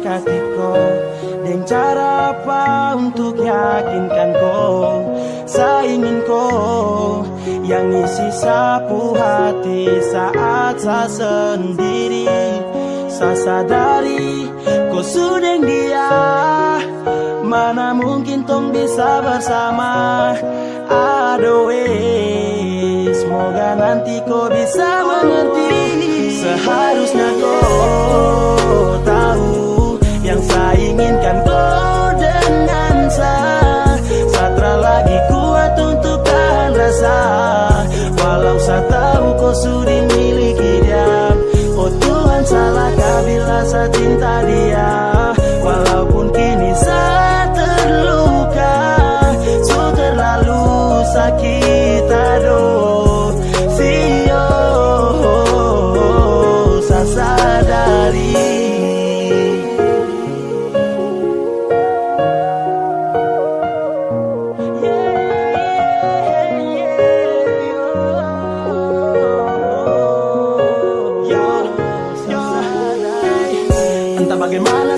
masa dekati kau Dan cara apa untuk yakinkan kau Saya ingin kau Yang isi sapu hati saat saya sendiri Saya sadari kau sudah dia. Mana mungkin tong bisa bersama? Aduh eh Semoga nanti kau bisa mengerti. Seharusnya kau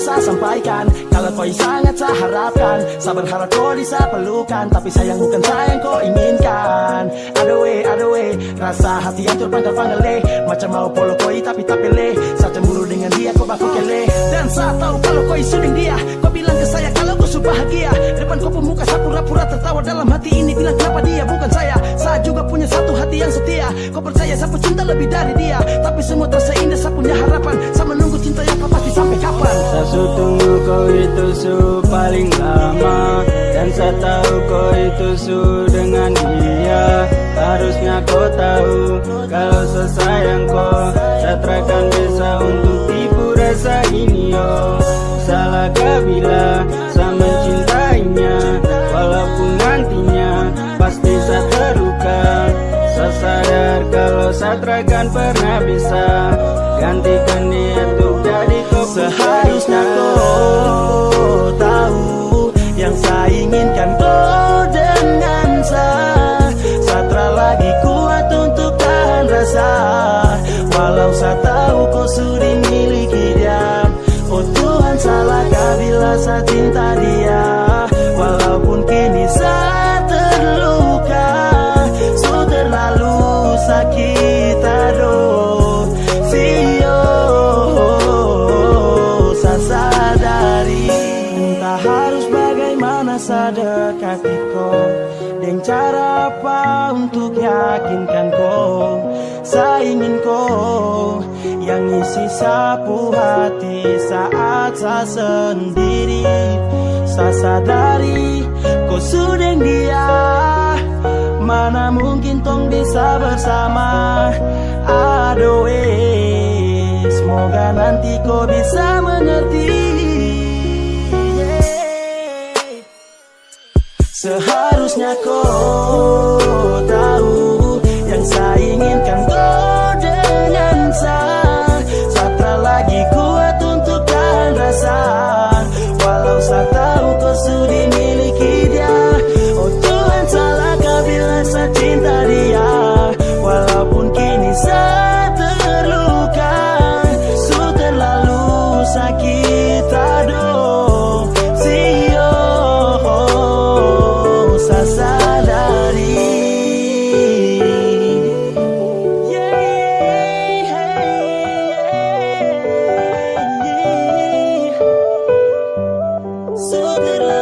saya sampaikan. Kalau kau sangat saya harapkan Saya berharap kau bisa pelukan. Tapi sayang bukan saya yang kau inginkan. Aduh eh, aduh eh Rasa hati hancur panggal panggal eh Macam mau polo koi tapi tak pilih. Saya cemburu dengan dia kau baku kele Dan saya tahu kalau kau suding dia Kau bilang ke saya kalau kau sudah bahagia. Depan kau pemuka saya pura-pura tertawa Dalam hati ini. Bilang kenapa dia bukan saya? Saya juga punya satu hati yang setia. Kau percaya saya cinta lebih dari dia? Tapi semua terasa indah saya punya harapan? Saya Saya tunggu kau itu su paling lama. Dan saya tahu kau itu su dengan dia. Harusnya kau tahu Kalau saya sayang kau Saya terakan bisa untuk tipu rasa ini yo Salahkah bila Seharusnya kau tahu Yang saya inginkan. Kau dengan saya Satra lagi kuat untuk tahan rasa. Walau saya tahu kau sudah miliki dia Oh Tuhan salahkah bila saya cinta dia cara apa untuk yakinkan kau? Saya ingin kau Yang isi sapu hati saat saya sendiri. Saya sadari kau sudah dia Mana mungkin tong bisa bersama? Aduh eh Semoga nanti kau bisa mengerti Seharusnya kau tahu Yang saya inginkan love it.